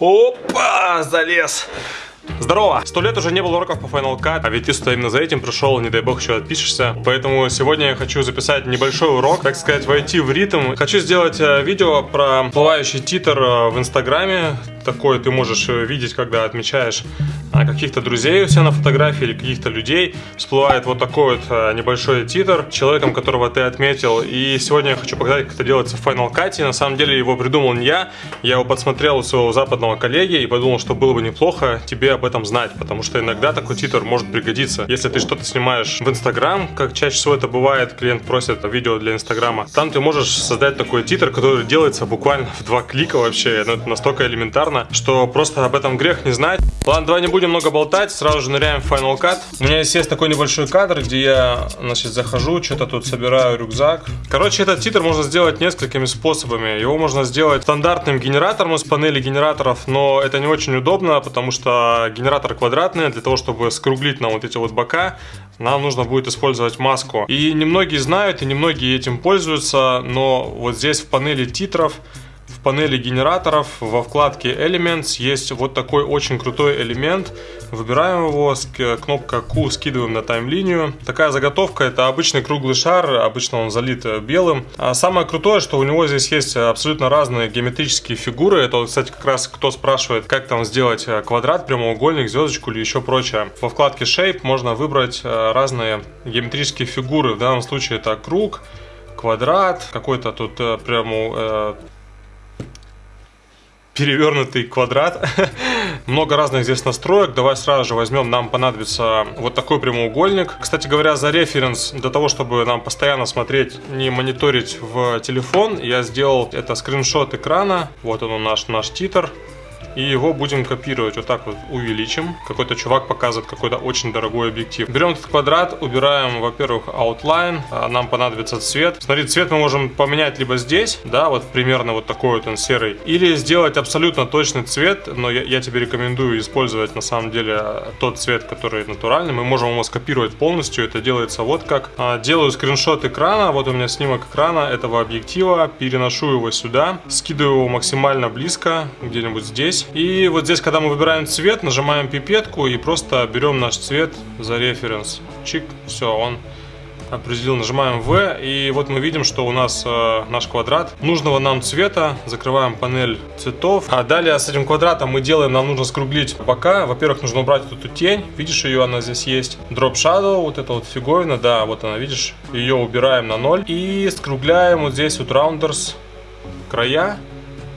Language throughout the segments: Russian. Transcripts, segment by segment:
Опа, залез. Здорово! Сто лет уже не было уроков по Final Cut, а ведь ты сюда именно за этим пришел, не дай бог еще отпишешься. Поэтому сегодня я хочу записать небольшой урок, так сказать, войти в ритм. Хочу сделать э, видео про плывающий титр э, в Инстаграме. Такое ты можешь э, видеть, когда отмечаешь каких-то друзей у себя на фотографии или каких-то людей. Всплывает вот такой вот небольшой титр человеком, которого ты отметил. И сегодня я хочу показать, как это делается в Final Cut. На самом деле его придумал не я. Я его подсмотрел у своего западного коллеги и подумал, что было бы неплохо тебе об этом знать, потому что иногда такой титр может пригодиться. Если ты что-то снимаешь в Инстаграм, как чаще всего это бывает, клиент просит видео для Инстаграма, там ты можешь создать такой титр, который делается буквально в два клика вообще. Ну, это настолько элементарно, что просто об этом грех не знать. Ладно, давай не будем много болтать, сразу же ныряем в Final Cut. У меня здесь есть такой небольшой кадр, где я, значит, захожу, что-то тут собираю рюкзак. Короче, этот титр можно сделать несколькими способами. Его можно сделать стандартным генератором из панели генераторов, но это не очень удобно, потому что генератор квадратный, для того, чтобы скруглить нам вот эти вот бока, нам нужно будет использовать маску. И немногие знают, и немногие этим пользуются, но вот здесь в панели титров панели генераторов во вкладке Elements есть вот такой очень крутой элемент. Выбираем его, кнопка Q скидываем на тайм-линию. Такая заготовка, это обычный круглый шар, обычно он залит э, белым. А самое крутое, что у него здесь есть абсолютно разные геометрические фигуры. Это, кстати, как раз кто спрашивает, как там сделать э, квадрат, прямоугольник, звездочку или еще прочее. Во вкладке Shape можно выбрать э, разные геометрические фигуры. В данном случае это круг, квадрат, какой-то тут прямо перевернутый квадрат. Много разных здесь настроек. Давай сразу же возьмем, нам понадобится вот такой прямоугольник. Кстати говоря, за референс, для того, чтобы нам постоянно смотреть, не мониторить в телефон, я сделал это скриншот экрана. Вот он наш, наш титр. И его будем копировать. Вот так вот увеличим. Какой-то чувак показывает какой-то очень дорогой объектив. Берем этот квадрат, убираем, во-первых, outline. А, нам понадобится цвет. Смотри, цвет мы можем поменять либо здесь, да, вот примерно вот такой вот он серый. Или сделать абсолютно точный цвет, но я, я тебе рекомендую использовать на самом деле тот цвет, который натуральный. Мы можем его скопировать полностью. Это делается вот как. А, делаю скриншот экрана. Вот у меня снимок экрана этого объектива. Переношу его сюда. Скидываю его максимально близко, где-нибудь здесь. И вот здесь, когда мы выбираем цвет, нажимаем пипетку и просто берем наш цвет за референс. Чик, все, он определил, нажимаем V, и вот мы видим, что у нас э, наш квадрат нужного нам цвета, закрываем панель цветов, а далее с этим квадратом мы делаем, нам нужно скруглить бока, во-первых, нужно убрать эту тень, видишь ее, она здесь есть, Drop Shadow, вот эта вот фиговина, да, вот она, видишь, ее убираем на 0, и скругляем вот здесь вот Rounders края,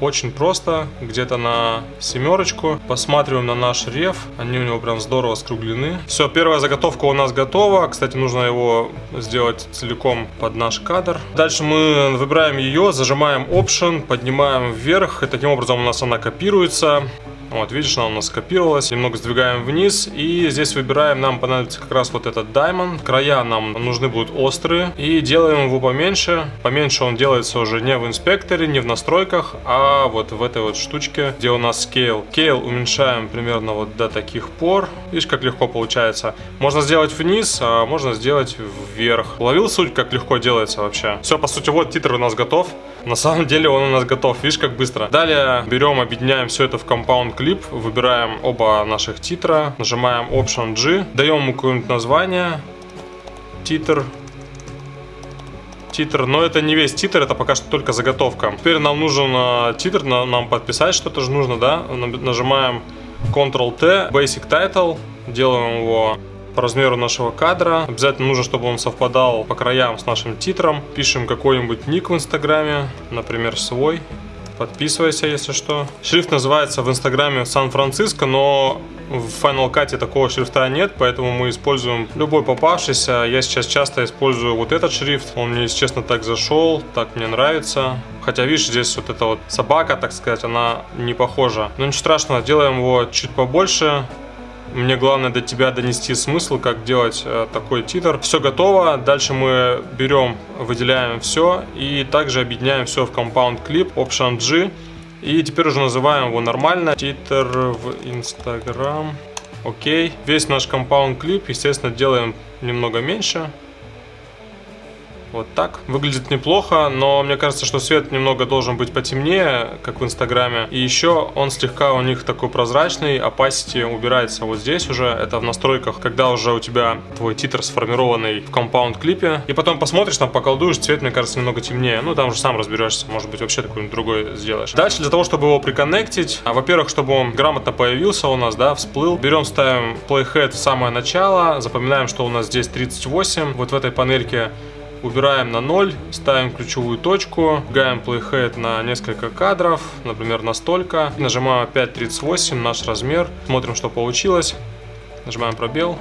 очень просто, где-то на семерочку. Посматриваем на наш реф. Они у него прям здорово скруглены. Все, первая заготовка у нас готова. Кстати, нужно его сделать целиком под наш кадр. Дальше мы выбираем ее, зажимаем Option, поднимаем вверх. И таким образом у нас она копируется. Вот, видишь, она у нас скопировалась. Немного сдвигаем вниз. И здесь выбираем, нам понадобится как раз вот этот Diamond. Края нам нужны будут острые. И делаем его поменьше. Поменьше он делается уже не в инспекторе, не в настройках, а вот в этой вот штучке, где у нас Scale. Scale уменьшаем примерно вот до таких пор. Видишь, как легко получается. Можно сделать вниз, а можно сделать вверх. Ловил суть, как легко делается вообще? Все, по сути, вот титр у нас готов. На самом деле он у нас готов, видишь, как быстро. Далее берем, объединяем все это в Compound Clip, выбираем оба наших титра, нажимаем Option G, даем ему какое-нибудь название, титр, титр, но это не весь титр, это пока что только заготовка. Теперь нам нужен э, титр, нам подписать что-то же нужно, да? Нажимаем Ctrl-T, Basic Title, делаем его по размеру нашего кадра. Обязательно нужно, чтобы он совпадал по краям с нашим титром. Пишем какой-нибудь ник в инстаграме, например, свой. Подписывайся, если что. Шрифт называется в инстаграме Сан-Франциско, но в Final Cut такого шрифта нет, поэтому мы используем любой попавшийся. Я сейчас часто использую вот этот шрифт. Он мне, если честно, так зашел, так мне нравится. Хотя, видишь, здесь вот эта вот собака, так сказать, она не похожа. Но ничего страшного, делаем его чуть побольше. Мне главное до тебя донести смысл, как делать э, такой титр. Все готово. Дальше мы берем, выделяем все и также объединяем все в Compound Clip, Option G. И теперь уже называем его нормально. Титр в Instagram. Окей. Весь наш Compound Clip, естественно, делаем немного меньше. Вот так. Выглядит неплохо, но мне кажется, что свет немного должен быть потемнее, как в Инстаграме. И еще он слегка у них такой прозрачный, opacity убирается вот здесь уже. Это в настройках, когда уже у тебя твой титр сформированный в компаунд клипе. И потом посмотришь, там поколдуешь, цвет, мне кажется, немного темнее. Ну, там уже сам разберешься, может быть, вообще такой другой сделаешь. Дальше для того, чтобы его приконнектить, а, во-первых, чтобы он грамотно появился у нас, да, всплыл, берем, ставим playhead в самое начало, запоминаем, что у нас здесь 38, вот в этой панельке убираем на 0, ставим ключевую точку, гаем playhead на несколько кадров, например, на столько, нажимаем опять 38, наш размер, смотрим, что получилось, нажимаем пробел,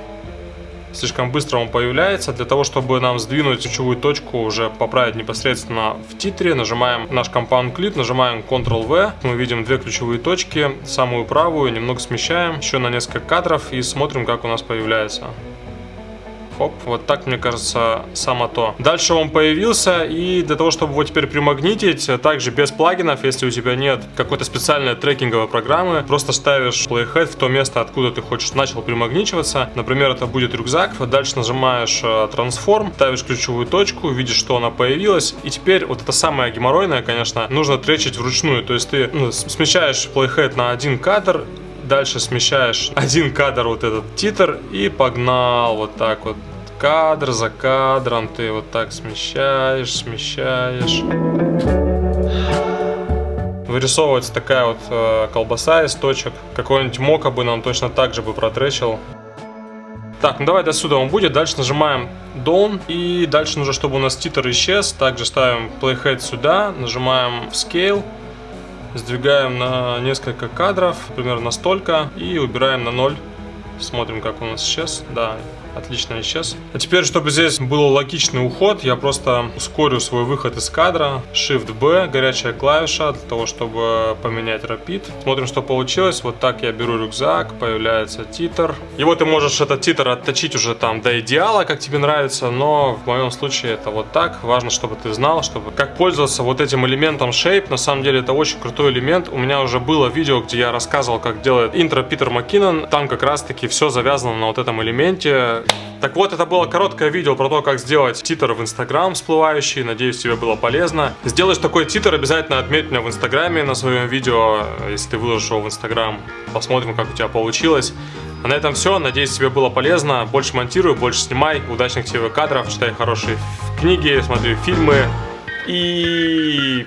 слишком быстро он появляется. Для того, чтобы нам сдвинуть ключевую точку, уже поправить непосредственно в титре, нажимаем наш Compound Clip, нажимаем Ctrl-V. Мы видим две ключевые точки, самую правую, немного смещаем, еще на несколько кадров и смотрим, как у нас появляется. Хоп, вот так, мне кажется, само то. Дальше он появился, и для того, чтобы его теперь примагнитить, также без плагинов, если у тебя нет какой-то специальной трекинговой программы, просто ставишь playhead в то место, откуда ты хочешь, начал примагничиваться. Например, это будет рюкзак. Дальше нажимаешь трансформ, ставишь ключевую точку, видишь, что она появилась. И теперь вот это самое геморройное, конечно, нужно тречить вручную. То есть ты ну, смещаешь playhead на один кадр, дальше смещаешь один кадр вот этот титр и погнал вот так вот кадр за кадром ты вот так смещаешь, смещаешь. Вырисовывается такая вот э, колбаса из точек. Какой-нибудь мока бы нам точно так же бы протречил. Так, ну давай до сюда он будет. Дальше нажимаем Down. И дальше нужно, чтобы у нас титр исчез. Также ставим Playhead сюда. Нажимаем Scale. Сдвигаем на несколько кадров. Примерно столько. И убираем на 0. Смотрим, как у нас исчез. Да, Отлично исчез. А теперь, чтобы здесь был логичный уход, я просто ускорю свой выход из кадра. Shift-B, горячая клавиша, для того, чтобы поменять Rapid. Смотрим, что получилось. Вот так я беру рюкзак, появляется титр. Вот ты можешь этот титр отточить уже там до идеала, как тебе нравится, но в моем случае это вот так. Важно, чтобы ты знал, чтобы как пользоваться вот этим элементом Shape. На самом деле это очень крутой элемент. У меня уже было видео, где я рассказывал, как делает интро Питер Маккинон. Там как раз таки все завязано на вот этом элементе. Так вот, это было короткое видео про то, как сделать титр в Инстаграм всплывающий. Надеюсь, тебе было полезно. Сделаешь такой титр, обязательно отметь меня в Инстаграме на своем видео, если ты выложишь его в Инстаграм. Посмотрим, как у тебя получилось. А на этом все. Надеюсь, тебе было полезно. Больше монтирую, больше снимай. Удачных тебе кадров, читай хорошие книги, смотри фильмы. И